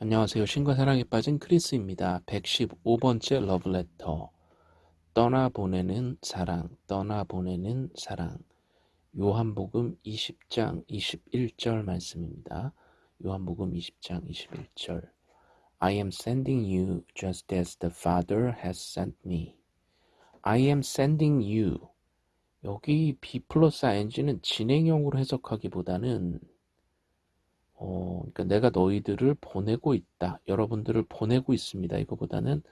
안녕하세요. 신과 사랑에 빠진 크리스입니다. 115번째 러브레터. 떠나보내는 사랑, 떠나보내는 사랑. 요한복음 20장 21절 말씀입니다. 요한복음 20장 21절. I am sending you just as the Father has sent me. I am sending you. 여기 B 플러스 ing는 진행형으로 해석하기보다는 어, 그러니까 내가 너희들을 보내고 있다. 여러분들을 보내고 있습니다. 이거보다는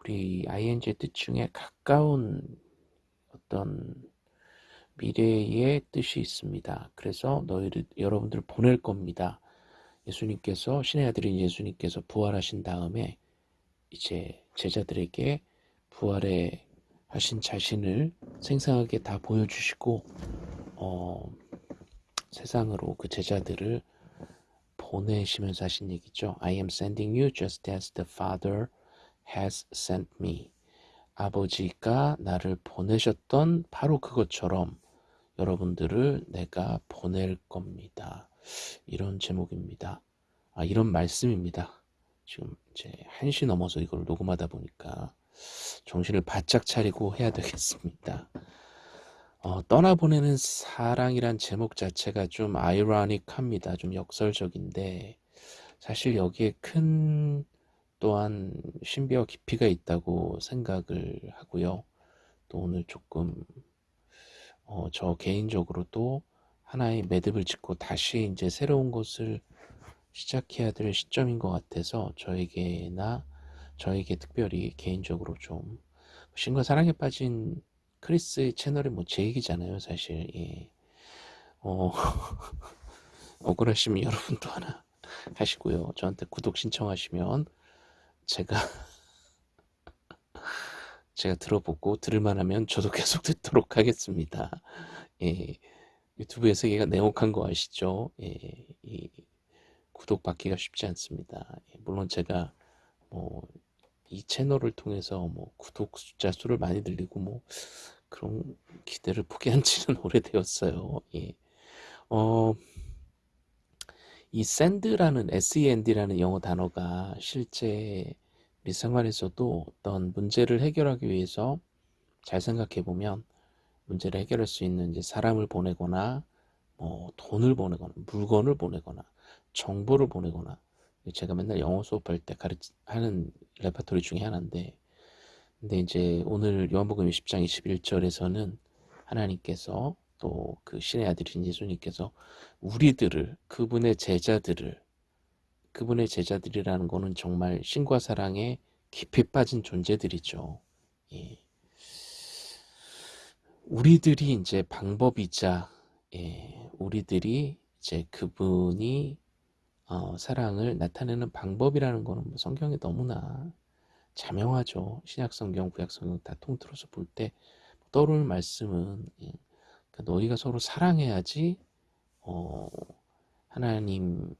우리 ing의 뜻 중에 가까운 어떤 미래의 뜻이 있습니다. 그래서 너희를 여러분들을 보낼 겁니다. 예수님께서 신의 아들인 예수님께서 부활하신 다음에 이제 제자들에게 부활에 하신 자신을 생생하게 다 보여주시고 어, 세상으로 그 제자들을 보내시면서 하신 얘기죠. I am sending you just as the Father has sent me. 아버지가 나를 보내셨던 바로 그것처럼 여러분들을 내가 보낼 겁니다. 이런 제목입니다. 아, 이런 말씀입니다. 지금 이제 1시 넘어서 이걸 녹음하다 보니까 정신을 바짝 차리고 해야 되겠습니다. 어, 떠나보내는 사랑이란 제목 자체가 좀 아이러닉합니다. 좀 역설적인데 사실 여기에 큰 또한 신비와 깊이가 있다고 생각을 하고요. 또 오늘 조금 어, 저 개인적으로도 하나의 매듭을 짓고 다시 이제 새로운 것을 시작해야 될 시점인 것 같아서 저에게나 저에게 특별히 개인적으로 좀 신과 사랑에 빠진 크리스의 채널이 뭐 제 얘기잖아요 사실 예. 어, 억울하시면 여러분도 하나 하시고요 저한테 구독 신청하시면 제가 제가 들어보고 들을만 하면 저도 계속 듣도록 하겠습니다 예. 유튜브에서 얘가 냉혹한 거 아시죠 예. 이 구독 받기가 쉽지 않습니다 예. 물론 제가 뭐 이 채널을 통해서 뭐 구독 숫자 수를 많이 늘리고 뭐 그런 기대를 포기한 지는 오래되었어요. 예. 어, 이 send라는 send라는 영어 단어가 실제 우리 생활에서도 어떤 문제를 해결하기 위해서 잘 생각해 보면 문제를 해결할 수 있는 이제 사람을 보내거나 뭐 돈을 보내거나 물건을 보내거나 정보를 보내거나 제가 맨날 영어 수업할 때 가르치 하는 레파토리 중에 하나인데 근데 이제 오늘 요한복음 20장 21절에서는 하나님께서 또 그 신의 아들인 예수님께서 우리들을 그분의 제자들을 그분의 제자들이라는 거는 정말 신과 사랑에 깊이 빠진 존재들이죠. 예. 우리들이 이제 방법이자 예, 우리들이 이제 그분이 어, 사랑을 나타내는 방법이라는 거는 뭐 성경에 너무나 자명하죠. 신약성경, 구약성경 다 통틀어서 볼 때 떠오르는 말씀은 예, 그러니까 너희가 서로 사랑해야지 어, 하나님께서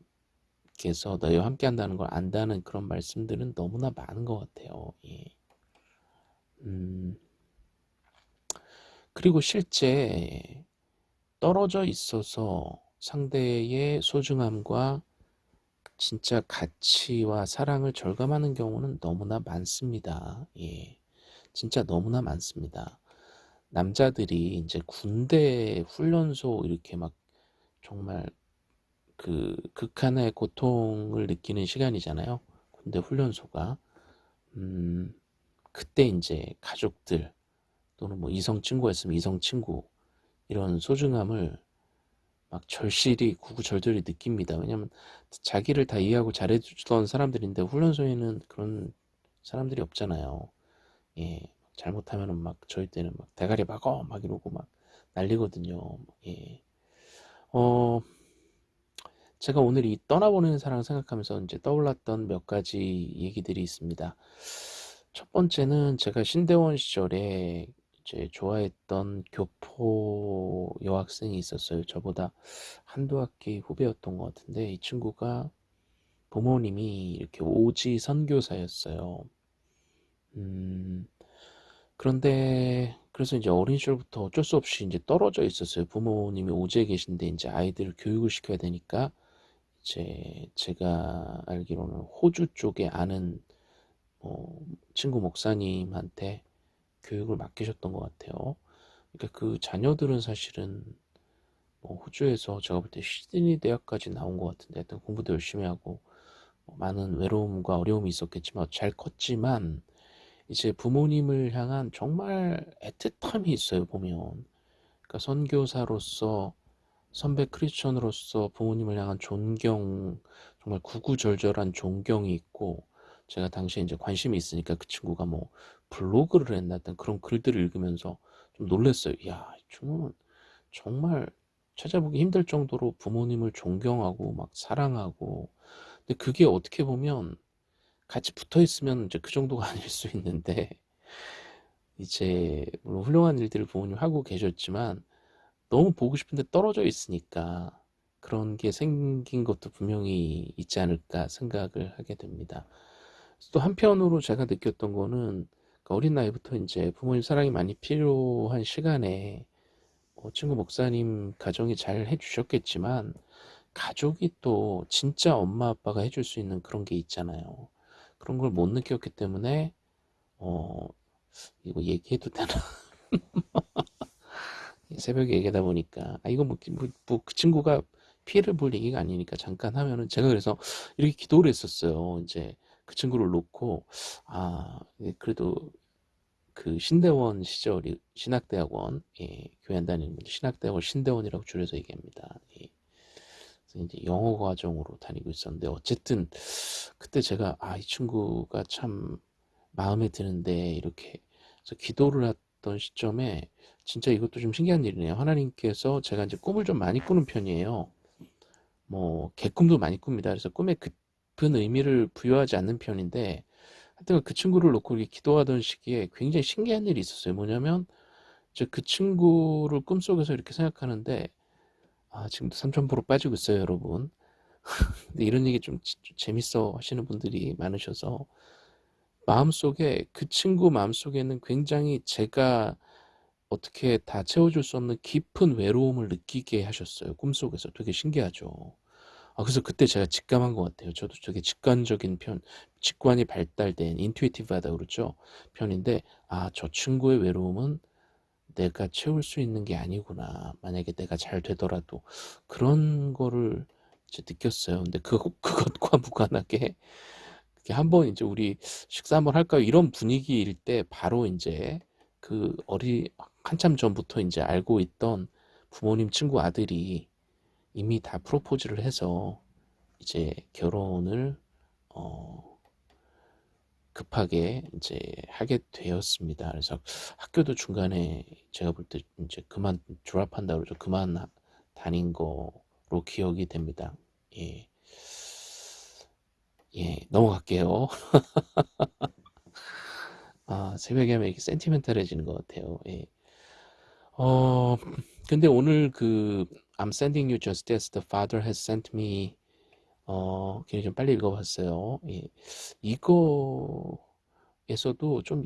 너희와 함께 한다는 걸 안다는 그런 말씀들은 너무나 많은 것 같아요. 예. 음, 그리고 실제 떨어져 있어서 상대의 소중함과 진짜 가치와 사랑을 절감하는 경우는 너무나 많습니다. 예. 진짜 너무나 많습니다. 남자들이 이제 군대 훈련소 이렇게 막 정말 그 극한의 고통을 느끼는 시간이잖아요. 군대 훈련소가. 음, 그때 이제 가족들 또는 뭐 이성 친구였으면 이성 친구 이런 소중함을 막 절실히 구구절절히 느낍니다. 왜냐면 자기를 다 이해하고 잘해주던 사람들인데 훈련소에는 그런 사람들이 없잖아요. 예, 잘못하면은 막 저희 때는 막 대가리 박어 막 이러고 막 난리거든요. 예, 어, 제가 오늘 이 떠나보내는 사랑 생각하면서 이제 떠올랐던 몇 가지 얘기들이 있습니다. 첫 번째는 제가 신대원 시절에 이 제 좋아했던 교포 여학생이 있었어요. 저보다 한두 학기 후배였던 것 같은데 이 친구가 부모님이 이렇게 오지 선교사였어요. 음, 그런데 그래서 이제 어린 시절부터 어쩔 수 없이 이제 떨어져 있었어요. 부모님이 오지에 계신데 이제 아이들을 교육을 시켜야 되니까 이제 제가 알기로는 호주 쪽에 아는 뭐 친구 목사님한테 교육을 맡기셨던 것 같아요. 그러니까 그 자녀들은 사실은 뭐 호주에서 제가 볼 때 시드니 대학까지 나온 것 같은데 하여튼 공부도 열심히 하고 뭐 많은 외로움과 어려움이 있었겠지만 잘 컸지만 이제 부모님을 향한 정말 애틋함이 있어요 보면 그러니까 선교사로서 선배 크리스천으로서 부모님을 향한 존경 정말 구구절절한 존경이 있고 제가 당시에 이제 관심이 있으니까 그 친구가 뭐 블로그를 했나 던 그런 글들을 읽으면서 좀 놀랐어요. 야, 이 친구는 정말 찾아보기 힘들 정도로 부모님을 존경하고 막 사랑하고 근데 그게 어떻게 보면 같이 붙어 있으면 이제 그 정도가 아닐 수 있는데 이제 물론 훌륭한 일들을 부모님 하고 계셨지만 너무 보고 싶은데 떨어져 있으니까 그런 게 생긴 것도 분명히 있지 않을까 생각을 하게 됩니다. 또 한편으로 제가 느꼈던 거는 그러니까 어린 나이부터 이제 부모님 사랑이 많이 필요한 시간에 뭐 친구 목사님 가정이 잘 해주셨겠지만 가족이 또 진짜 엄마 아빠가 해줄 수 있는 그런 게 있잖아요. 그런 걸 못 느꼈기 때문에 어 이거 얘기해도 되나? 새벽에 얘기하다 보니까 아 이거 뭐, 뭐, 뭐 그 친구가 피해를 볼 얘기가 아니니까 잠깐 하면은 제가 그래서 이렇게 기도를 했었어요. 이제 그 친구를 놓고 아 그래도 그 신대원 시절이 신학대학원 예, 교회 안 다니는 분들 신학대학원 신대원이라고 줄여서 얘기합니다. 예. 그래서 이제 영어 과정으로 다니고 있었는데 어쨌든 그때 제가 아 이 친구가 참 마음에 드는데 이렇게 그래서 기도를 했던 시점에 진짜 이것도 좀 신기한 일이네요. 하나님께서 제가 이제 꿈을 좀 많이 꾸는 편이에요. 뭐 개꿈도 많이 꿉니다. 그래서 꿈에 깊은 의미를 부여하지 않는 편인데 하여튼 그 친구를 놓고 이렇게 기도하던 시기에 굉장히 신기한 일이 있었어요. 뭐냐면 이제 그 친구를 꿈속에서 이렇게 생각하는데 아 지금도 3000% 빠지고 있어요, 여러분. 근데 이런 얘기 좀, 좀 재밌어 하시는 분들이 많으셔서 마음속에 그 친구 마음속에는 굉장히 제가 어떻게 다 채워줄 수 없는 깊은 외로움을 느끼게 하셨어요. 꿈속에서 되게 신기하죠. 아, 그래서 그때 제가 직감한 것 같아요. 저도 되게 직관적인 편, 직관이 발달된 인투이티브하다 그러죠. 편인데 아, 저 친구의 외로움은 내가 채울 수 있는 게 아니구나. 만약에 내가 잘 되더라도 그런 거를 이제 느꼈어요. 근데 그 그것과 무관하게 한번 이제 우리 식사 한번 할까요? 이런 분위기일 때 바로 이제 그 어리 한참 전부터 이제 알고 있던 부모님 친구 아들이 이미 다 프로포즈를 해서 이제 결혼을 어 급하게 이제 하게 되었습니다. 그래서 학교도 중간에 제가 볼 때 이제 그만 졸업한다 그러죠. 그만 다닌 거로 기억이 됩니다. 예. 예, 넘어갈게요. 아, 새벽에 하면 이렇게 센티멘탈해지는 것 같아요. 예. 어, 근데 오늘 그 I'm sending you just as the Father has sent me 어, 굉장히 좀 빨리 읽어봤어요. 예. 이거에서도 좀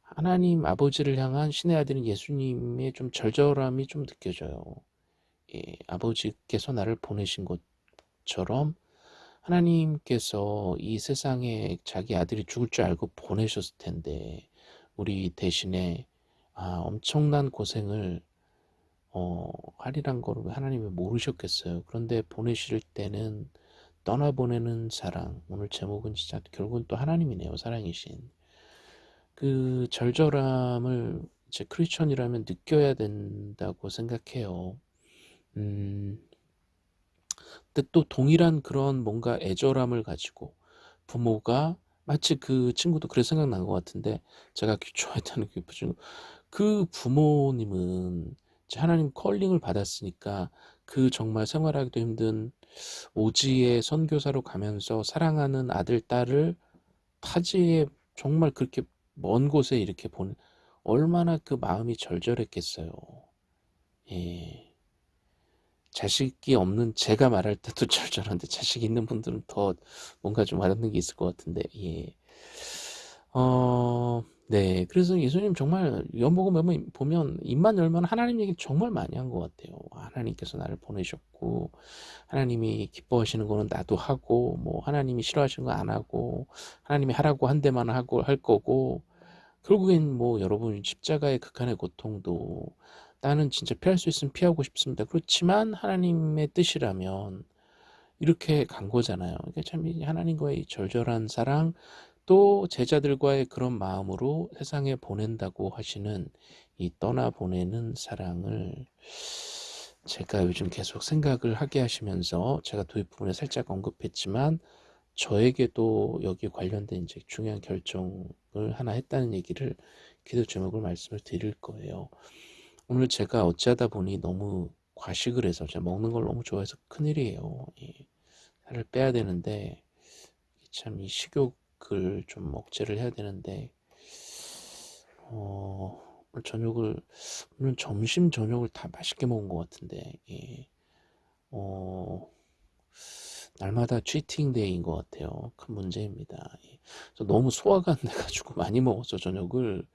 하나님 아버지를 향한 신의 아들인 예수님의 좀 절절함이 좀 느껴져요. 예, 아버지께서 나를 보내신 것처럼 하나님께서 이 세상에 자기 아들이 죽을 줄 알고 보내셨을 텐데 우리 대신에 아, 엄청난 고생을 어, 하리란 거를 하나님이 모르셨겠어요. 그런데 보내실 때는 떠나보내는 사랑 오늘 제목은 진짜 결국은 또 하나님이네요. 사랑이신 그 절절함을 제 크리스천이라면 느껴야 된다고 생각해요. 음, 근데 또 동일한 그런 뭔가 애절함을 가지고 부모가 마치 그 친구도 그래 생각난 것 같은데 제가 좋아했다는 그 친구 그 부모님은 하나님 컬링을 받았으니까 그 정말 생활하기도 힘든 오지의 선교사로 가면서 사랑하는 아들 딸을 타지에 정말 그렇게 먼 곳에 이렇게 보는 얼마나 그 마음이 절절했겠어요. 예. 자식이 없는 제가 말할 때도 절절한데 자식 있는 분들은 더 뭔가 좀 와닿는 게 있을 것 같은데 예. 어, 네, 그래서 예수님 정말 연복음 보면 입만 열면 하나님 얘기 정말 많이 한 것 같아요. 하나님께서 나를 보내셨고 하나님이 기뻐하시는 거는 나도 하고 뭐 하나님이 싫어하시는 거 안 하고 하나님이 하라고 한 데만 하고 할 거고 결국엔 뭐 여러분 십자가의 극한의 고통도 나는 진짜 피할 수 있으면 피하고 싶습니다. 그렇지만 하나님의 뜻이라면 이렇게 간 거잖아요. 그러니까 참 하나님과의 절절한 사랑 또 제자들과의 그런 마음으로 세상에 보낸다고 하시는 이 떠나 보내는 사랑을 제가 요즘 계속 생각을 하게 하시면서 제가 도입 부분에 살짝 언급했지만 저에게도 여기 관련된 이제 중요한 결정을 하나 했다는 얘기를 기도 제목을 말씀을 드릴 거예요. 오늘 제가 어찌하다 보니 너무 과식을 해서 제가 먹는 걸 너무 좋아해서 큰일이에요. 예. 살을 빼야 되는데 참 이 식욕 을 좀 억제를 해야 되는데 어, 오늘 저녁을 오늘 점심 저녁을 다 맛있게 먹은 것 같은데 예. 어, 날마다 치팅 데이인 것 같아요. 큰 문제입니다. 예. 너무 소화가 안 돼가지고 많이 먹었어 저녁을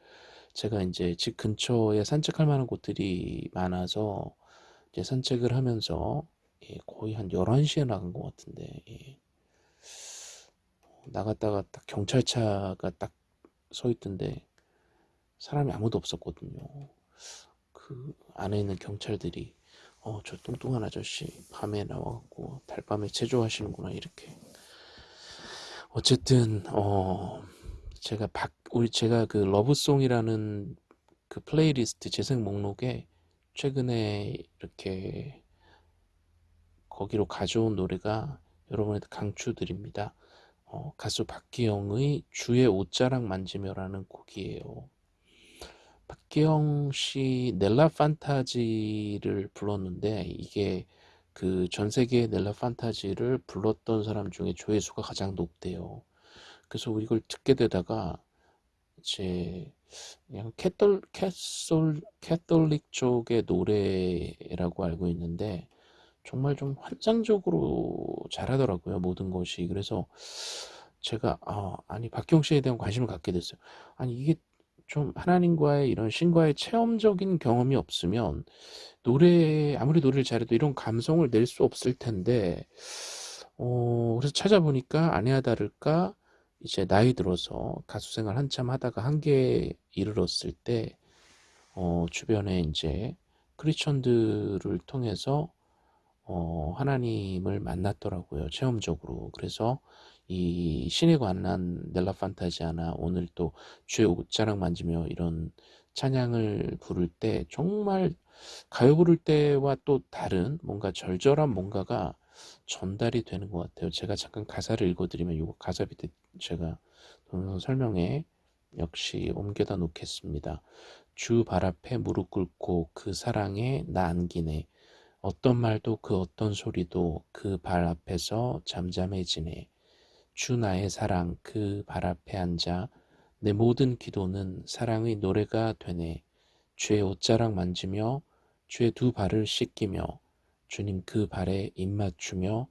제가 이제 집 근처에 산책할 만한 곳들이 많아서 이제 산책을 하면서 예, 거의 한 11시에 나간 것 같은데 예. 나갔다가 딱 경찰차가 딱 서 있던데 사람이 아무도 없었거든요. 그 안에 있는 경찰들이 어 저 뚱뚱한 아저씨 밤에 나와갖고 달밤에 체조하시는구나 이렇게 어쨌든 어 제가 박 우리 제가 그 러브송이라는 그 플레이리스트 재생 목록에 최근에 이렇게 거기로 가져온 노래가 여러분한테 강추드립니다. 어, 가수 박기영의 주의 옷자락 만지며라는 곡이에요. 박기영 씨 넬라 판타지를 불렀는데 이게 그 전 세계 넬라 판타지를 불렀던 사람 중에 조회수가 가장 높대요. 그래서 이걸 듣게 되다가 이제 그냥 Cathol Cathol Catholic 쪽의 노래라고 알고 있는데 정말 좀 환상적으로 잘하더라고요 모든 것이. 그래서 제가 아, 아니 박기영 씨에 대한 관심을 갖게 됐어요. 아니 이게 좀 하나님과의 이런 신과의 체험적인 경험이 없으면 노래 아무리 노래를 잘해도 이런 감성을 낼 수 없을 텐데 어 그래서 찾아보니까 아니야 다를까 이제 나이 들어서 가수 생활 한참 하다가 한계에 이르렀을 때 어, 주변에 이제 크리스천들을 통해서 어, 하나님을 만났더라고요. 체험적으로. 그래서 이 신에 관한 넬라 판타지아나 오늘 또 주의 옷자락 만지며 이런 찬양을 부를 때 정말 가요 부를 때와 또 다른 뭔가 절절한 뭔가가 전달이 되는 것 같아요. 제가 잠깐 가사를 읽어드리면 이거 가사 밑에 제가 동영상 설명에 역시 옮겨다 놓겠습니다. 주 발 앞에 무릎 꿇고 그 사랑에 나 안기네. 어떤 말도 그 어떤 소리도 그 발 앞에서 잠잠해지네. 주 나의 사랑 그 발 앞에 앉아 내 모든 기도는 사랑의 노래가 되네. 주의 옷자락 만지며 주의 두 발을 씻기며 주님 그 발에 입맞추며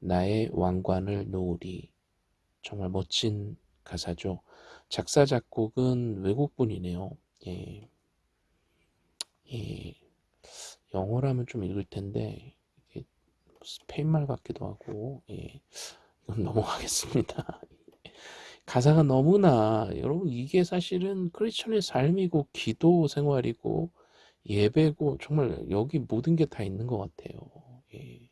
나의 왕관을 놓으리. 정말 멋진 가사죠. 작사 작곡은 외국분이네요. 예. 예. 영어라면 좀 읽을 텐데 이게 스페인말 같기도 하고 예. 이건 넘어가겠습니다. 가사가 너무나 여러분 이게 사실은 크리스천의 삶이고 기도 생활이고 예배고 정말 여기 모든 게 다 있는 것 같아요. 예.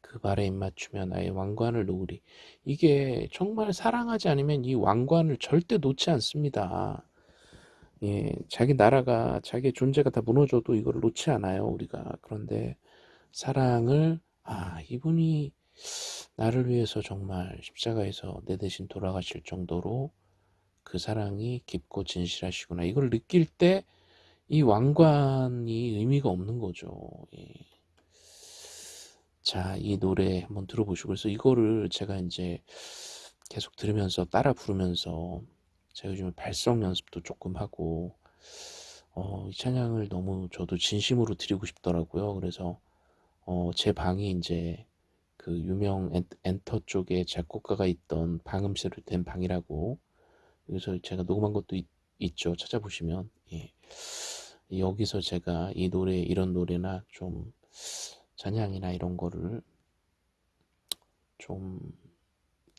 그 발에 입맞추면 나의 왕관을 놓으리. 이게 정말 사랑하지 않으면 이 왕관을 절대 놓지 않습니다. 예, 자기 나라가 자기 존재가 다 무너져도 이걸 놓지 않아요 우리가. 그런데 사랑을 아 이분이 나를 위해서 정말 십자가에서 내 대신 돌아가실 정도로 그 사랑이 깊고 진실하시구나. 이걸 느낄 때 이 왕관이 의미가 없는 거죠. 예. 자, 이 노래 한번 들어보시고 그래서 이거를 제가 이제 계속 들으면서 따라 부르면서 제가 요즘 발성 연습도 조금 하고 어, 이 찬양을 너무 저도 진심으로 드리고 싶더라고요. 그래서 어, 제 방이 이제 그 유명 엔, 엔터 쪽에 작곡가가 있던 방음실로 된 방이라고 여기서 제가 녹음한 것도 있, 있죠. 찾아보시면 예. 여기서 제가 이 노래 이런 노래나 좀 잔향이나 이런 거를 좀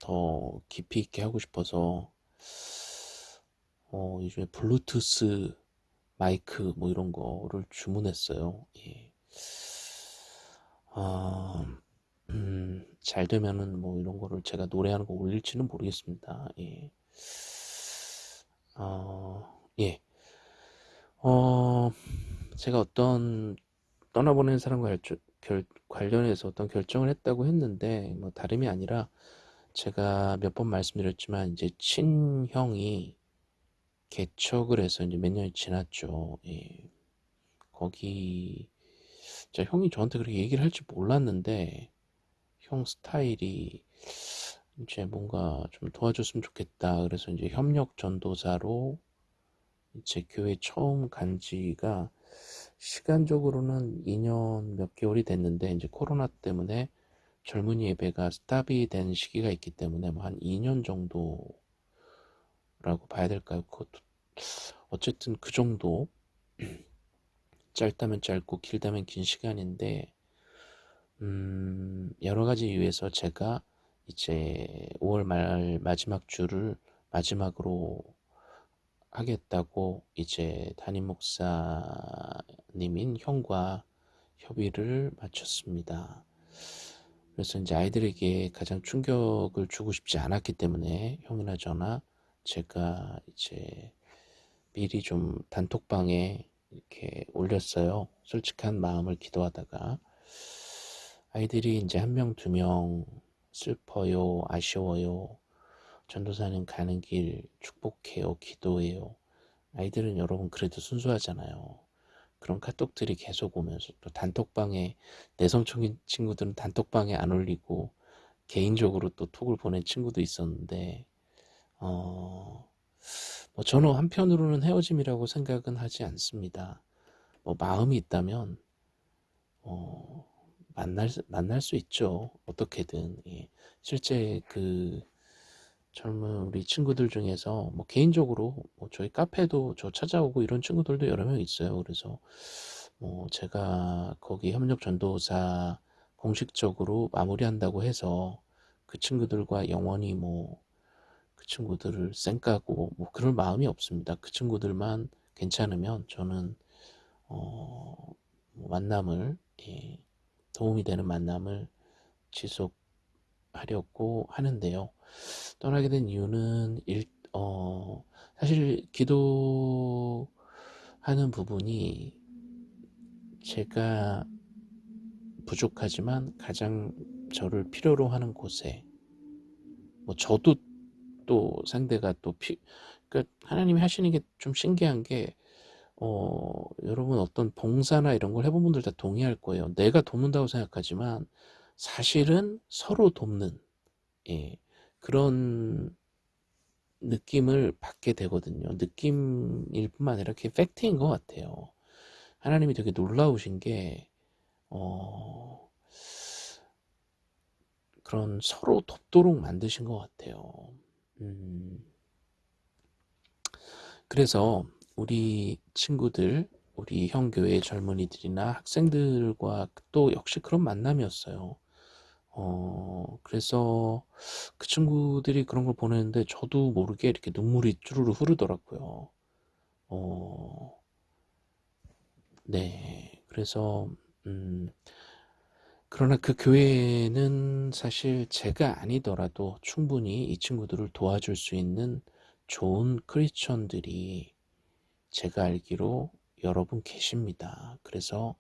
더 깊이 있게 하고 싶어서 어, 요즘에 블루투스 마이크 뭐 이런 거를 주문했어요. 예. 아, 음, 잘 되면은 뭐 이런 거를 제가 노래하는 거 올릴지는 모르겠습니다. 예. 어, 예. 어, 제가 어떤 떠나보낸 사람과 결, 결, 관련해서 어떤 결정을 했다고 했는데 뭐 다름이 아니라 제가 몇 번 말씀드렸지만 이제 친형이 개척을 해서 이제 몇 년이 지났죠. 예. 거기 자 형이 저한테 그렇게 얘기를 할 줄 몰랐는데 형 스타일이 이제 뭔가 좀 도와줬으면 좋겠다. 그래서 이제 협력 전도사로 제 교회 처음 간 지가 시간적으로는 2년 몇 개월이 됐는데 이제 코로나 때문에 젊은이 예배가 스탑이 된 시기가 있기 때문에 뭐 한 2년 정도라고 봐야 될까요? 그것도 어쨌든 그 정도 짧다면 짧고 길다면 긴 시간인데 음, 여러 가지 이유에서 제가 이제 5월 말 마지막 주를 마지막으로 하겠다고 이제 담임 목사님인 형과 협의를 마쳤습니다. 그래서 이제 아이들에게 가장 충격을 주고 싶지 않았기 때문에 형이나 저나 제가 이제 미리 좀 단톡방에 이렇게 올렸어요. 솔직한 마음을 기도하다가 아이들이 이제 한 명, 두 명 슬퍼요, 아쉬워요. 전도사는 가는 길 축복해요, 기도해요. 아이들은 여러분 그래도 순수하잖아요. 그런 카톡들이 계속 오면서 또 단톡방에 내성적인 친구들은 단톡방에 안 올리고 개인적으로 또 톡을 보낸 친구도 있었는데 어, 뭐 저는 한편으로는 헤어짐이라고 생각은 하지 않습니다. 뭐 마음이 있다면 어, 만날 만날 수 있죠. 어떻게든 예. 실제 그 젊은 우리 친구들 중에서 뭐 개인적으로 뭐 저희 카페도 저 찾아오고 이런 친구들도 여러 명 있어요. 그래서 뭐 제가 거기 협력 전도사 공식적으로 마무리한다고 해서 그 친구들과 영원히 뭐 그 친구들을 쌩까고 뭐 그럴 마음이 없습니다. 그 친구들만 괜찮으면 저는 어, 뭐 만남을 예, 도움이 되는 만남을 지속하려고 하는데요. 떠나게 된 이유는 일, 어, 사실 기도하는 부분이 제가 부족하지만 가장 저를 필요로 하는 곳에 뭐 저도 또 상대가 또 피, 그러니까 하나님이 하시는 게 좀 신기한 게 어, 여러분 어떤 봉사나 이런 걸 해본 분들 다 동의할 거예요. 내가 돕는다고 생각하지만 사실은 서로 돕는 예, 그런 느낌을 받게 되거든요. 느낌일 뿐만 아니라 그게 팩트인 것 같아요. 하나님이 되게 놀라우신 게 어, 그런 서로 돕도록 만드신 것 같아요. 음, 그래서 우리 친구들, 우리 형교회 젊은이들이나 학생들과 또 역시 그런 만남이었어요. 어, 그래서 그 친구들이 그런 걸 보냈는데 저도 모르게 이렇게 눈물이 쭈르르 흐르더라고요. 어, 네. 그래서, 음, 그러나 그 교회는 사실 제가 아니더라도 충분히 이 친구들을 도와줄 수 있는 좋은 크리스천들이 제가 알기로 여러분 계십니다. 그래서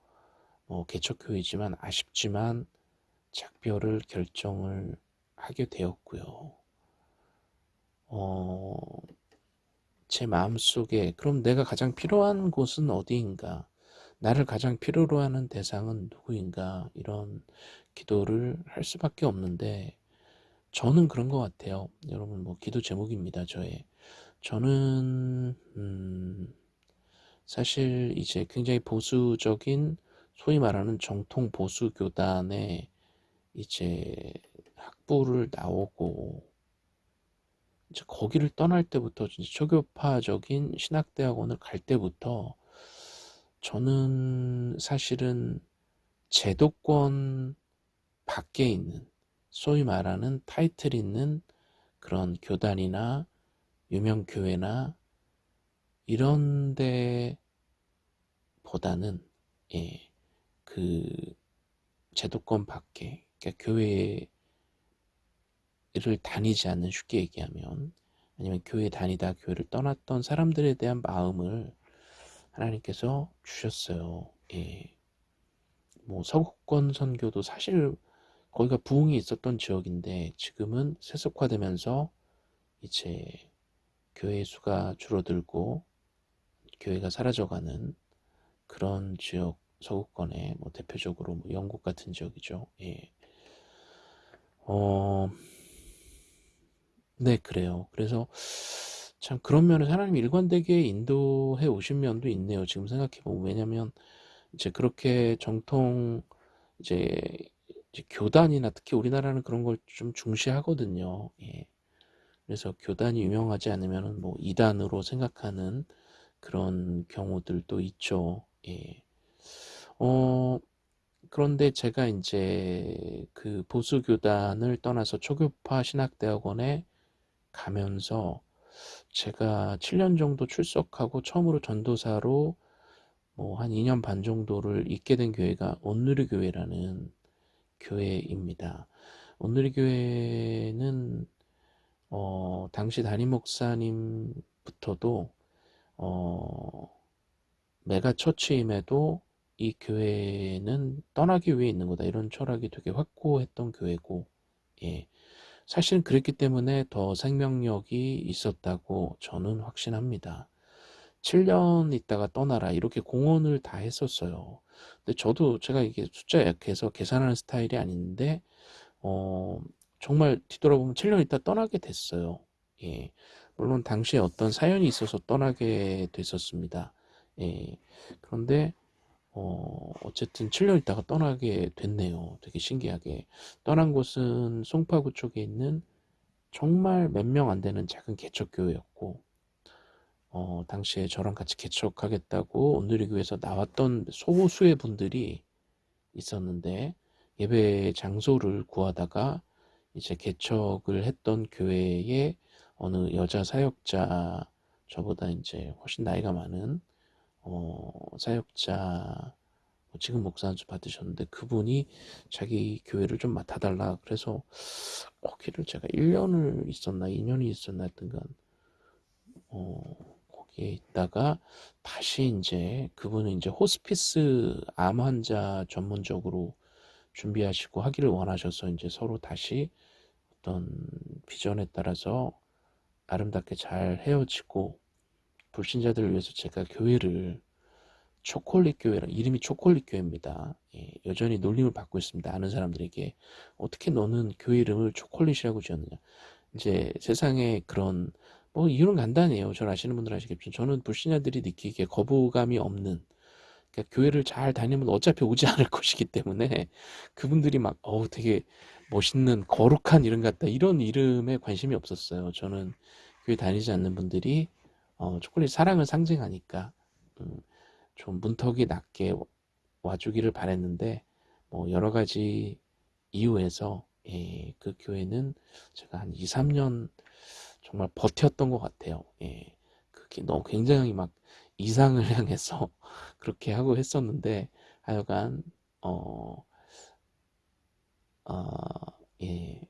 뭐 개척교회지만 아쉽지만 작별을 결정을 하게 되었고요. 어, 제 마음속에 그럼 내가 가장 필요한 곳은 어디인가? 나를 가장 필요로 하는 대상은 누구인가? 이런 기도를 할 수밖에 없는데 저는 그런 것 같아요. 여러분 뭐 기도 제목입니다. 저의 저는 음, 사실 이제 굉장히 보수적인 소위 말하는 정통 보수 교단의 이제 학부를 나오고 이제 거기를 떠날 때부터 진짜 초교파적인 신학대학원을 갈 때부터 저는 사실은 제도권 밖에 있는 소위 말하는 타이틀 있는 그런 교단이나 유명 교회나 이런 데 보다는 예, 그 제도권 밖에 그러니까 교회를 다니지 않는 쉽게 얘기하면 아니면 교회 다니다 교회를 떠났던 사람들에 대한 마음을 하나님께서 주셨어요. 예. 뭐 서구권 선교도 사실 거기가 부흥이 있었던 지역인데 지금은 세속화되면서 이제 교회 수가 줄어들고 교회가 사라져가는 그런 지역 서구권의 뭐 대표적으로 뭐 영국 같은 지역이죠. 예. 어, 네, 그래요. 그래서 참 그런 면에서 하나님 일관되게 인도해 오신 면도 있네요. 지금 생각해 보면 왜냐면 이제 그렇게 정통 이제, 이제 교단이나 특히 우리나라는 그런 걸 좀 중시하거든요. 예. 그래서 교단이 유명하지 않으면은 뭐 이단으로 생각하는 그런 경우들도 있죠. 예. 어, 그런데 제가 이제 그 보수교단을 떠나서 초교파 신학대학원에 가면서 제가 7년 정도 출석하고 처음으로 전도사로 뭐 한 2년 반 정도를 있게 된 교회가 온누리 교회라는 교회입니다. 온누리 교회는 어, 당시 담임 목사님부터도 어, 메가 처치임에도 이 교회는 떠나기 위해 있는 거다 이런 철학이 되게 확고했던 교회고 예. 사실은 그랬기 때문에 더 생명력이 있었다고 저는 확신합니다. 7년 있다가 떠나라 이렇게 공언을 다 했었어요. 근데 저도 제가 이게 숫자 약해서 계산하는 스타일이 아닌데 어, 정말 뒤돌아보면 7년 있다 떠나게 됐어요. 예. 물론 당시에 어떤 사연이 있어서 떠나게 됐었습니다. 예. 그런데 어, 어쨌든 7년 있다가 떠나게 됐네요. 되게 신기하게. 떠난 곳은 송파구 쪽에 있는 정말 몇 명 안 되는 작은 개척교회였고, 어, 당시에 저랑 같이 개척하겠다고 온누리교회에서 나왔던 소수의 분들이 있었는데, 예배 장소를 구하다가 이제 개척을 했던 교회에 어느 여자 사역자, 저보다 이제 훨씬 나이가 많은 어, 사역자 뭐 지금 목사 한 수 받으셨는데 그분이 자기 교회를 좀 맡아달라 그래서 거기를 제가 1년을 있었나 2년이 있었나 했던간 어, 거기에 있다가 다시 이제 그분은 이제 호스피스 암 환자 전문적으로 준비하시고 하기를 원하셔서 이제 서로 다시 어떤 비전에 따라서 아름답게 잘 헤어지고 불신자들을 위해서 제가 교회를 초콜릿 교회라 이름이 초콜릿 교회입니다. 예, 여전히 놀림을 받고 있습니다. 아는 사람들에게 어떻게 너는 교회 이름을 초콜릿이라고 지었느냐. 이제 세상에 그런 뭐 이유는 간단해요. 저를 아시는 분들 아시겠지만 저는 불신자들이 느끼기에 거부감이 없는 그러니까 교회를 잘 다니면 어차피 오지 않을 것이기 때문에 그분들이 막 어우 되게 멋있는 거룩한 이름 같다 이런 이름에 관심이 없었어요. 저는 교회 다니지 않는 분들이 어, 초콜릿 사랑을 상징하니까 음, 좀 문턱이 낮게 와주기를 바랬는데 뭐 여러 가지 이유에서 예, 그 교회는 제가 한 2, 3년 정말 버텼던 것 같아요. 예, 그게 너무 굉장히 막 이상을 향해서 그렇게 하고 했었는데 하여간 어, 어, 예,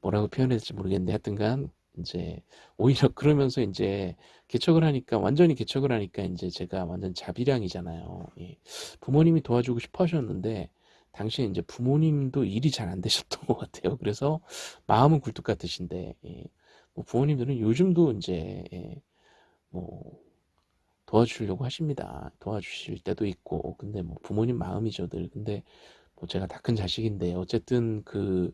뭐라고 표현해야 될지 모르겠는데 하여튼간 이제 오히려 그러면서 이제 개척을 하니까 완전히 개척을 하니까 이제 제가 완전 자비량이잖아요. 예. 부모님이 도와주고 싶어 하셨는데 당시에 이제 부모님도 일이 잘 안 되셨던 것 같아요. 그래서 마음은 굴뚝 같으신데 예. 뭐 부모님들은 요즘도 이제 예. 뭐 도와주려고 하십니다. 도와주실 때도 있고 근데 뭐 부모님 마음이죠 늘. 근데 뭐 제가 다 큰 자식인데 어쨌든 그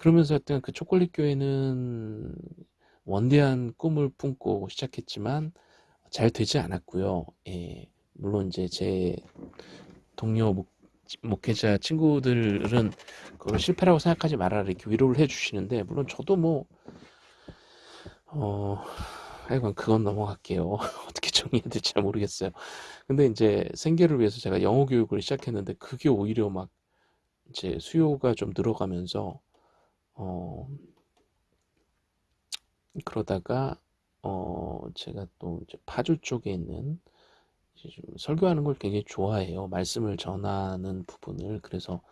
그러면서 하여튼 그 초콜릿 교회는 원대한 꿈을 품고 시작했지만 잘 되지 않았고요. 예, 물론 이제 제 동료 목, 목회자 친구들은 그걸 실패라고 생각하지 말아라 이렇게 위로를 해주시는데 물론 저도 뭐 어, 하여간 그건 넘어갈게요. 어떻게 정리해야 될지 잘 모르겠어요. 근데 이제 생계를 위해서 제가 영어 교육을 시작했는데 그게 오히려 막 이제 수요가 좀 늘어가면서 어, 그러다가 어, 제가 또 파주 쪽에 있는 설교하는 걸 굉장히 좋아해요. 말씀을 전하는 부분을. 그래서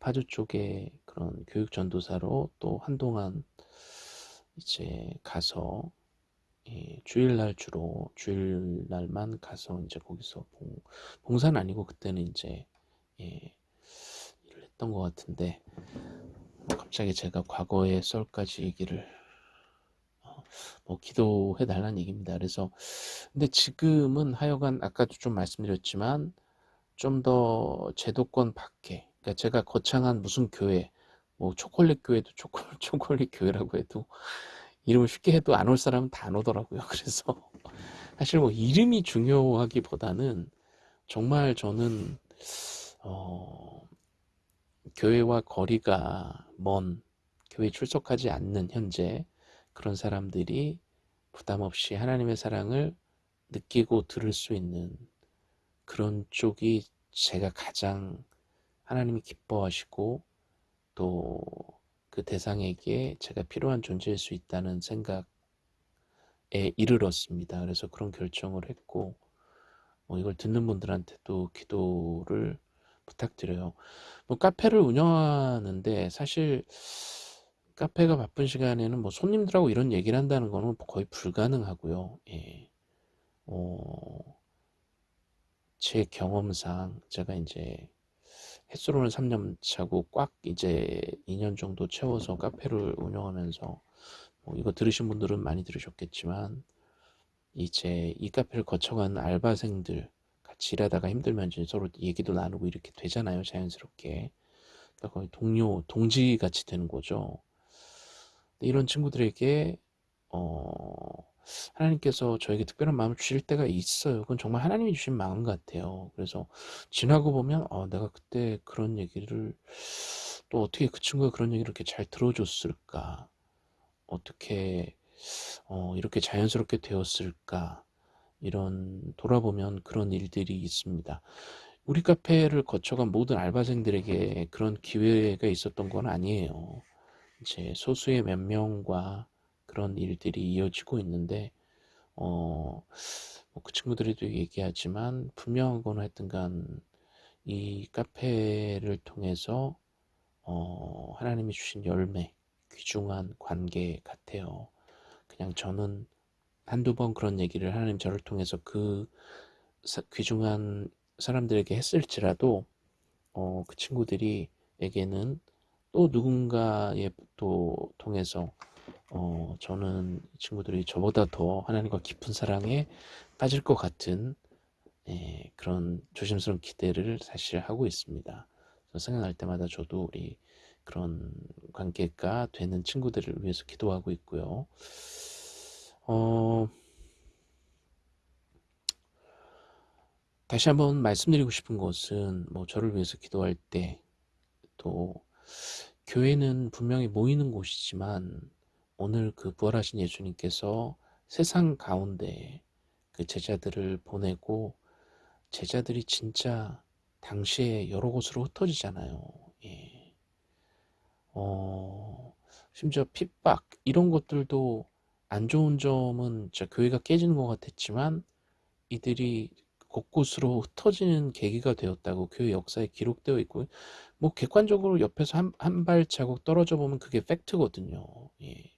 파주 쪽에 그런 교육 전도사로 또 한동안 이제 가서 예, 주일날 주로 주일날만 가서 이제 거기서 봉, 봉사는 아니고 그때는 이제 예, 일을 했던 것 같은데 갑자기 제가 과거의 썰까지 얘기를 어, 뭐 기도해 달라는 얘기입니다. 그래서 근데 지금은 하여간 아까도 좀 말씀드렸지만 좀 더 제도권 밖에 그러니까 제가 거창한 무슨 교회 뭐 초콜릿 교회도 초콜, 초콜릿 교회라고 해도 이름을 쉽게 해도 안 올 사람은 다 안 오더라고요. 그래서 사실 뭐 이름이 중요하기보다는 정말 저는 어, 교회와 거리가 먼 교회 출석하지 않는 현재 그런 사람들이 부담 없이 하나님의 사랑을 느끼고 들을 수 있는 그런 쪽이 제가 가장 하나님이 기뻐하시고 또 그 대상에게 제가 필요한 존재일 수 있다는 생각에 이르렀습니다. 그래서 그런 결정을 했고 뭐 이걸 듣는 분들한테도 기도를 부탁드려요. 뭐 카페를 운영하는데 사실 카페가 바쁜 시간에는 뭐 손님들하고 이런 얘기를 한다는 거는 거의 불가능하고요. 예. 어, 제 경험상 제가 이제 햇수로는 3년 차고 꽉 이제 2년 정도 채워서 카페를 운영하면서 뭐 이거 들으신 분들은 많이 들으셨겠지만 이제 이 카페를 거쳐간 알바생들 일하다가 힘들면 이제 서로 얘기도 나누고 이렇게 되잖아요 자연스럽게 그러니까 거의 동료 동지 같이 되는 거죠 이런 친구들에게 어 하나님께서 저에게 특별한 마음을 주실 때가 있어요. 그건 정말 하나님이 주신 마음 같아요. 그래서 지나고 보면 어, 내가 그때 그런 얘기를 또 어떻게 그 친구가 그런 얘기를 이렇게 잘 들어줬을까? 어떻게 어, 이렇게 자연스럽게 되었을까? 이런 돌아보면 그런 일들이 있습니다. 우리 카페를 거쳐간 모든 알바생들에게 그런 기회가 있었던 건 아니에요. 이제 소수의 몇 명과 그런 일들이 이어지고 있는데 어, 뭐그 친구들이도 얘기하지만 분명한 건 하여튼간 이 카페를 통해서 어, 하나님이 주신 열매, 귀중한 관계 같아요. 그냥 저는 한두 번 그런 얘기를 하나님 저를 통해서 그 사, 귀중한 사람들에게 했을지라도 어, 그 친구들이 에게는 또 누군가의 또 통해서 어, 저는 친구들이 저보다 더 하나님과 깊은 사랑에 빠질 것 같은 예, 그런 조심스러운 기대를 사실 하고 있습니다. 생각날 때마다 저도 우리 그런 관계가 되는 친구들을 위해서 기도하고 있고요. 어, 다시 한번 말씀드리고 싶은 것은 뭐 저를 위해서 기도할 때 또 교회는 분명히 모이는 곳이지만 오늘 그 부활하신 예수님께서 세상 가운데 그 제자들을 보내고 제자들이 진짜 당시에 여러 곳으로 흩어지잖아요. 예. 어, 심지어 핍박 이런 것들도 안 좋은 점은 교회가 깨지는 것 같았지만 이들이 곳곳으로 흩어지는 계기가 되었다고 교회 역사에 기록되어 있고 뭐 객관적으로 옆에서 한, 한 발자국 떨어져 보면 그게 팩트거든요. 예.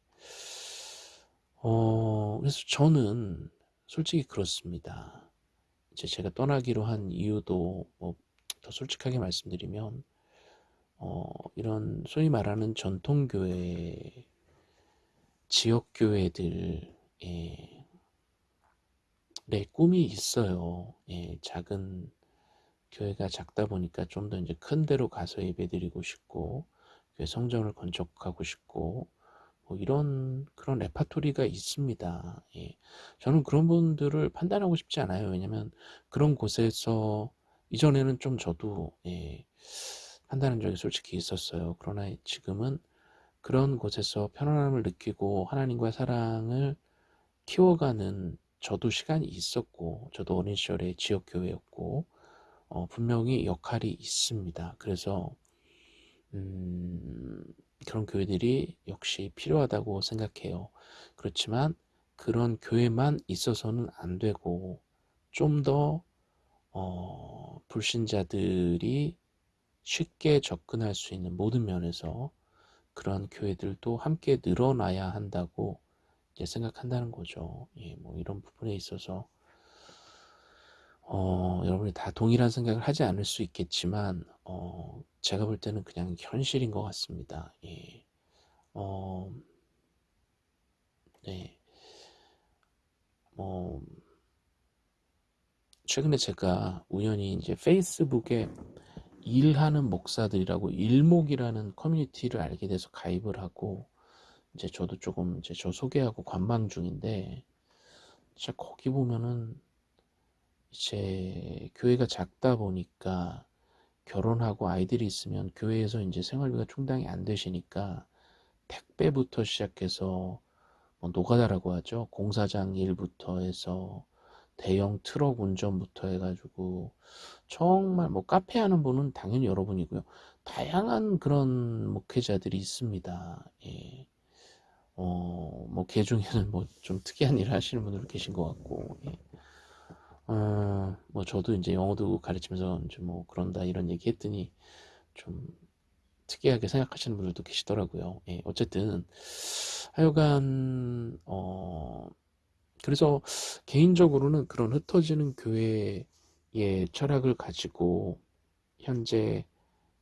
어, 그래서 저는 솔직히 그렇습니다. 이제 제가 떠나기로 한 이유도 뭐 더 솔직하게 말씀드리면 어, 이런 소위 말하는 전통교회 지역교회들 예, 내 꿈이 있어요. 예, 작은 교회가 작다 보니까 좀 더 이제 큰 데로 가서 예배드리고 싶고 성전을 건축하고 싶고 뭐 이런 그런 레파토리가 있습니다. 예. 저는 그런 분들을 판단하고 싶지 않아요. 왜냐면 그런 곳에서 이전에는 좀 저도 예, 판단한 적이 솔직히 있었어요. 그러나 지금은 그런 곳에서 편안함을 느끼고 하나님과의 사랑을 키워가는 저도 시간이 있었고 저도 어린 시절에 지역교회였고 어, 분명히 역할이 있습니다. 그래서 음, 그런 교회들이 역시 필요하다고 생각해요. 그렇지만 그런 교회만 있어서는 안 되고 좀더 어, 불신자들이 쉽게 접근할 수 있는 모든 면에서 그런 교회들도 함께 늘어나야 한다고 생각한다는 거죠. 예, 뭐 이런 부분에 있어서 어, 여러분이 다 동일한 생각을 하지 않을 수 있겠지만 어, 제가 볼 때는 그냥 현실인 것 같습니다. 예. 어, 네. 뭐 최근에 제가 우연히 이제 페이스북에 일하는 목사들이라고 일목이라는 커뮤니티를 알게 돼서 가입을 하고 이제 저도 조금 이제 저 소개하고 관망 중인데 진짜 거기 보면은 이제 교회가 작다 보니까 결혼하고 아이들이 있으면 교회에서 이제 생활비가 충당이 안 되시니까 택배부터 시작해서 뭐 노가다라고 하죠. 공사장 일부터 해서 대형 트럭 운전부터 해가지고 정말 뭐 카페 하는 분은 당연히 여러분이고요. 다양한 그런 목회자들이 있습니다. 예. 어, 뭐, 개 중에는 뭐, 좀 특이한 일을 하시는 분들 계신 것 같고, 예. 어, 뭐, 저도 이제 영어도 가르치면서 이제 뭐, 그런다, 이런 얘기 했더니, 좀, 특이하게 생각하시는 분들도 계시더라고요. 예. 어쨌든, 하여간, 어, 그래서 개인적으로는 그런 흩어지는 교회의 철학을 가지고 현재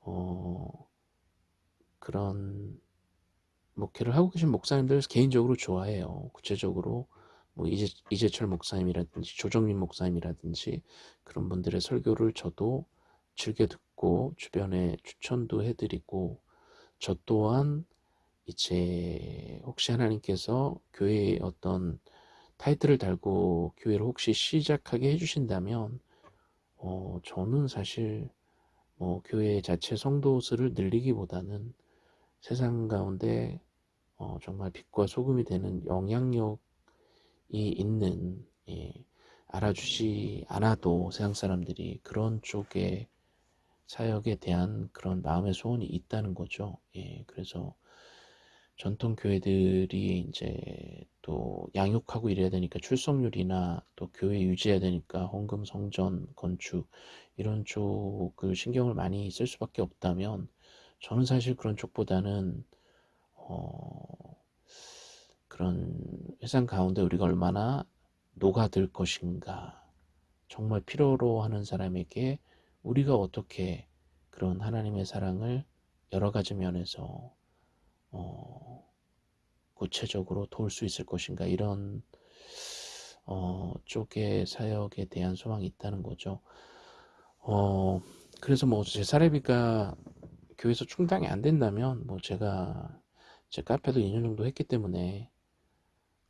어 그런 목회를 하고 계신 목사님들 개인적으로 좋아해요. 구체적으로 뭐 이재, 이재철 목사님이라든지 조정민 목사님이라든지 그런 분들의 설교를 저도 즐겨 듣고 주변에 추천도 해드리고 저 또한 이제 혹시 하나님께서 교회의 어떤 타이틀을 달고 교회를 혹시 시작하게 해주신다면 어, 저는 사실 뭐 교회 자체 성도 수를 늘리기보다는 세상 가운데 어, 정말 빛과 소금이 되는 영향력이 있는 예, 알아주지 않아도 세상 사람들이 그런 쪽에 사역에 대한 그런 마음의 소원이 있다는 거죠. 예, 그래서 전통 교회들이 이제 또 양육하고 이래야 되니까 출석률이나 또 교회 유지해야 되니까 헌금 성전 건축 이런 쪽을 신경을 많이 쓸 수밖에 없다면 저는 사실 그런 쪽보다는 어 그런 회상 가운데 우리가 얼마나 녹아들 것인가 정말 필요로 하는 사람에게 우리가 어떻게 그런 하나님의 사랑을 여러 가지 면에서 어, 구체적으로 도울 수 있을 것인가 이런 어, 쪽의 사역에 대한 소망이 있다는 거죠. 어, 그래서 뭐 제 사례비가 교회에서 충당이 안 된다면 뭐 제가 제 카페도 2년 정도 했기 때문에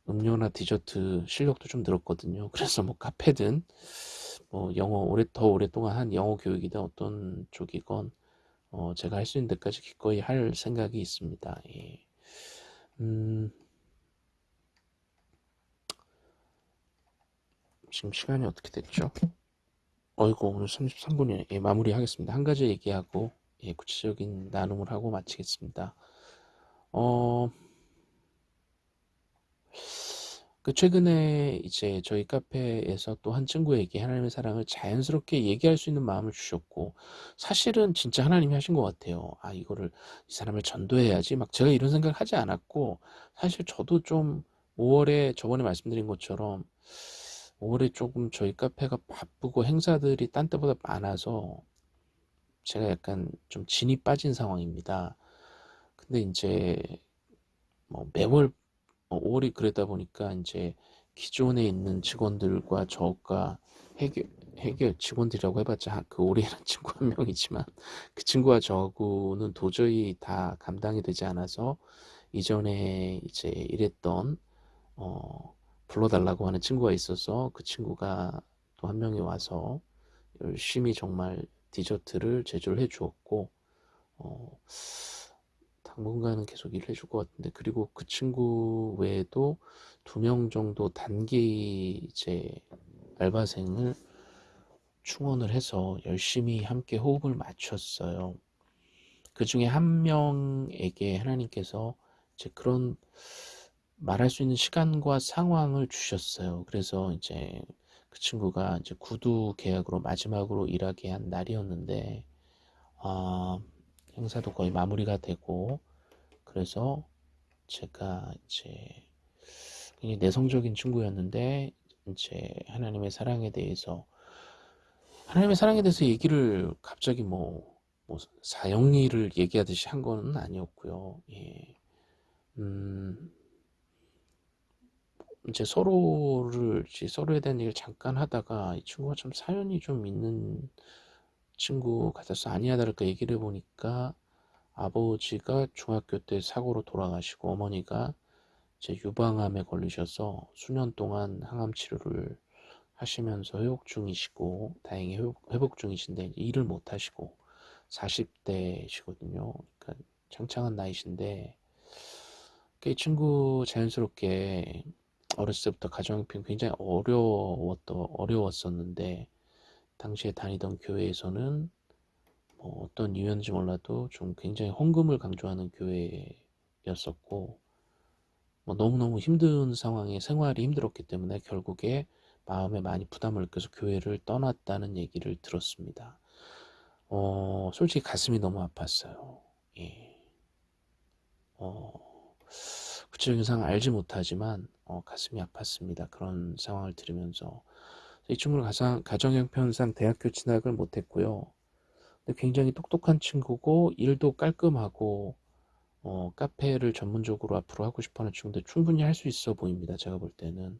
음료나 디저트 실력도 좀 늘었거든요. 그래서 뭐 카페든 뭐 영어 오래 더 오랫동안 한 영어 교육이든 어떤 쪽이건 어, 제가 할 수 있는 데까지 기꺼이 할 생각이 있습니다. 예. 음, 지금 시간이 어떻게 됐죠? 어이구 오늘 33분이네. 예, 마무리하겠습니다. 한 가지 얘기하고 예, 구체적인 나눔을 하고 마치겠습니다. 어, 그 최근에 이제 저희 카페에서 또 한 친구에게 하나님의 사랑을 자연스럽게 얘기할 수 있는 마음을 주셨고 사실은 진짜 하나님이 하신 것 같아요. 아 이거를 이 사람을 전도해야지 막 제가 이런 생각을 하지 않았고 사실 저도 좀 5월에 저번에 말씀드린 것처럼 5월에 조금 저희 카페가 바쁘고 행사들이 딴 때보다 많아서 제가 약간 좀 진이 빠진 상황입니다. 근데 이제 뭐 매월 5월이 어, 그러다 보니까 이제 기존에 있는 직원들과 저가 해결, 해결 직원들이라고 해봤자 그 오래는 친구 한 명이지만 그 친구와 저하고는 도저히 다 감당이 되지 않아서 이전에 이제 일했던 어, 불러달라고 하는 친구가 있어서 그 친구가 또 한 명이 와서 열심히 정말 디저트를 제조를 해 주었고 어, 당분간은 계속 일을 해줄 것 같은데 그리고 그 친구 외에도 두 명 정도 단기 이제 알바생을 충원을 해서 열심히 함께 호흡을 맞췄어요. 그 중에 한 명에게 하나님께서 이제 그런 말할 수 있는 시간과 상황을 주셨어요. 그래서 이제 그 친구가 이제 구두 계약으로 마지막으로 일하게 한 날이었는데, 아, 행사도 거의 마무리가 되고, 그래서 제가 이제 굉장히 내성적인 친구였는데, 이제 하나님의 사랑에 대해서, 하나님의 사랑에 대해서 얘기를 갑자기 뭐, 뭐 사형리를 얘기하듯이 한 거는 아니었고요. 예. 음, 이제 서로를 이제 서로에 대한 얘기를 잠깐 하다가 이 친구가 좀 사연이 좀 있는 친구 같아서 아니야 다를까 얘기를 해보니까 아버지가 중학교 때 사고로 돌아가시고 어머니가 이제 유방암에 걸리셔서 수년 동안 항암 치료를 하시면서 회복 중이시고 다행히 회복, 중이신데 일을 못 하시고 40대시거든요. 그러니까 창창한 나이신데 이 친구 자연스럽게 어렸을 때부터 가정형편 굉장히 어려웠던 어려웠었는데 당시에 다니던 교회에서는 뭐 어떤 이유인지 몰라도 좀 굉장히 헌금을 강조하는 교회였었고 뭐 너무너무 힘든 상황에 생활이 힘들었기 때문에 결국에 마음에 많이 부담을 느껴서 교회를 떠났다는 얘기를 들었습니다. 어, 솔직히 가슴이 너무 아팠어요. 예. 어, 구체적인 상황 알지 못하지만 어, 가슴이 아팠습니다. 그런 상황을 들으면서 이 친구는 가장 가정 형편상 대학교 진학을 못했고요. 근데 굉장히 똑똑한 친구고 일도 깔끔하고 어, 카페를 전문적으로 앞으로 하고 싶어하는 친구인데 충분히 할 수 있어 보입니다. 제가 볼 때는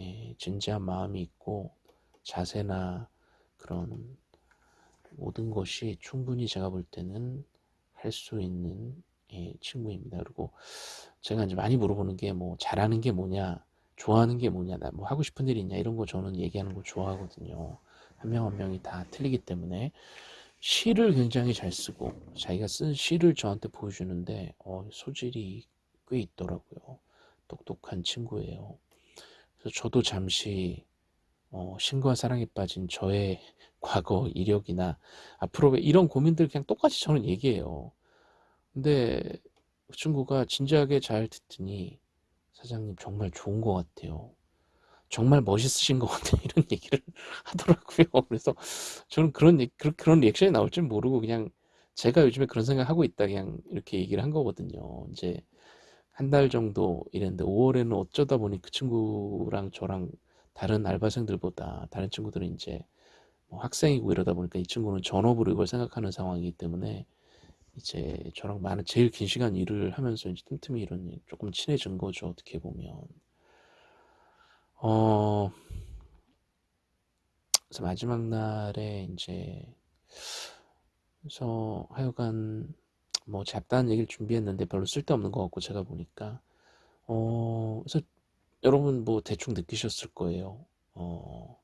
예, 진지한 마음이 있고 자세나 그런 모든 것이 충분히 제가 볼 때는 할 수 있는 예, 친구입니다. 그리고 제가 이제 많이 물어보는 게 뭐 잘하는 게 뭐냐, 좋아하는 게 뭐냐, 나 뭐 하고 싶은 일이 있냐 이런 거 저는 얘기하는 거 좋아하거든요. 한명한 명이 다 틀리기 때문에 시를 굉장히 잘 쓰고 자기가 쓴 시를 저한테 보여주는데 어, 소질이 꽤 있더라고요. 똑똑한 친구예요. 그래서 저도 잠시 어, 신과 사랑에 빠진 저의 과거 이력이나 앞으로 이런 고민들 그냥 똑같이 저는 얘기해요. 근데 그 친구가 진지하게 잘 듣더니 사장님 정말 좋은 것 같아요. 정말 멋있으신 것 같아요. 이런 얘기를 하더라고요. 그래서 저는 그런, 그런 리액션이 나올 줄 모르고 그냥 제가 요즘에 그런 생각 하고 있다 그냥 이렇게 얘기를 한 거거든요. 이제 한 달 정도 일했는데 5월에는 어쩌다 보니 그 친구랑 저랑 다른 알바생들보다 다른 친구들은 이제 뭐 학생이고 이러다 보니까 이 친구는 전업으로 이걸 생각하는 상황이기 때문에 이제 저랑 많은 제일 긴 시간 일을 하면서 이제 틈틈이 이런 조금 친해진 거죠 어떻게 보면. 어 그래서 마지막 날에 이제 그래서 하여간 뭐 잡다한 얘기를 준비했는데 별로 쓸데없는 것 같고 제가 보니까. 어 그래서 여러분 뭐 대충 느끼셨을 거예요. 어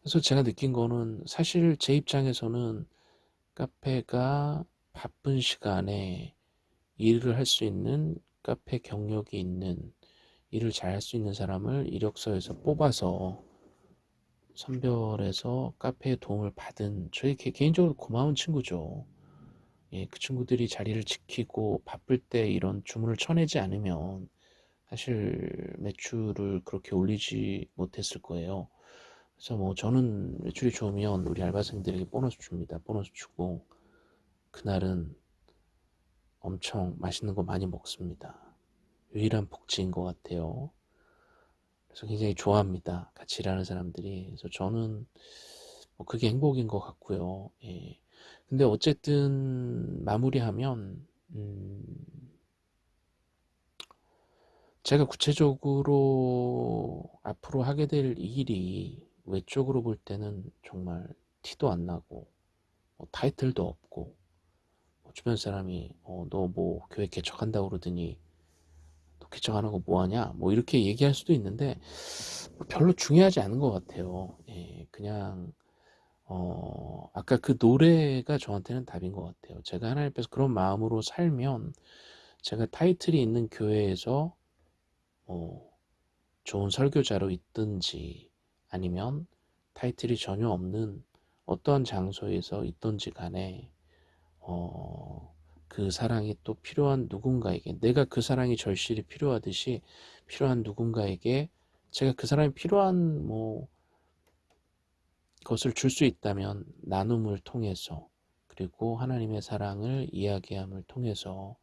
그래서 제가 느낀 거는 사실 제 입장에서는 카페가 바쁜 시간에 일을 할 수 있는 카페 경력이 있는 일을 잘 할 수 있는 사람을 이력서에서 뽑아서 선별해서 카페에 도움을 받은 저희 개인적으로 고마운 친구죠. 예, 그 친구들이 자리를 지키고 바쁠 때 이런 주문을 쳐내지 않으면 사실 매출을 그렇게 올리지 못했을 거예요. 그래서 뭐 저는 매출이 좋으면 우리 알바생들에게 보너스 줍니다. 보너스 주고 그날은 엄청 맛있는 거 많이 먹습니다. 유일한 복지인 것 같아요. 그래서 굉장히 좋아합니다. 같이 일하는 사람들이. 그래서 저는 뭐 그게 행복인 것 같고요. 예. 근데 어쨌든 마무리하면 음 제가 구체적으로 앞으로 하게 될 일이 외적으로 볼 때는 정말 티도 안 나고 뭐 타이틀도 없고 주변 사람이 어, 너 뭐 교회 개척한다고 그러더니 너 개척 안 하고 뭐 하냐 뭐 이렇게 얘기할 수도 있는데 뭐 별로 중요하지 않은 것 같아요 예, 그냥 어, 아까 그 노래가 저한테는 답인 것 같아요. 제가 하나님 앞에서 그런 마음으로 살면 제가 타이틀이 있는 교회에서 뭐 좋은 설교자로 있든지 아니면 타이틀이 전혀 없는 어떠한 장소에서 있든지 간에 어, 그 사랑이 또 필요한 누군가에게 내가 그 사랑이 절실히 필요하듯이 필요한 누군가에게 제가 그 사람이 필요한 뭐 것을 줄 수 있다면 나눔을 통해서 그리고 하나님의 사랑을 이야기함을 통해서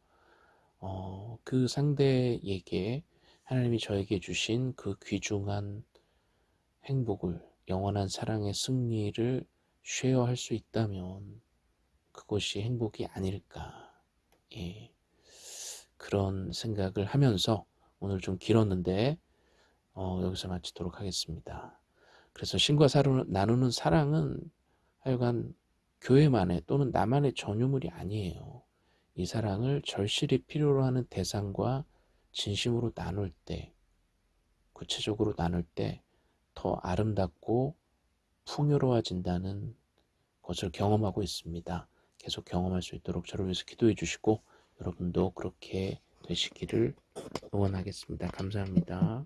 어, 그 상대에게 하나님이 저에게 주신 그 귀중한 행복을 영원한 사랑의 승리를 쉐어할 수 있다면 그것이 행복이 아닐까 예, 그런 생각을 하면서 오늘 좀 길었는데 어, 여기서 마치도록 하겠습니다. 그래서 신과 사루, 나누는 사랑은 하여간 교회만의 또는 나만의 전유물이 아니에요. 이 사랑을 절실히 필요로 하는 대상과 진심으로 나눌 때, 구체적으로 나눌 때 더 아름답고 풍요로워진다는 것을 경험하고 있습니다. 계속 경험할 수 있도록 저를 위해서 기도해 주시고 여러분도 그렇게 되시기를 응원하겠습니다. 감사합니다.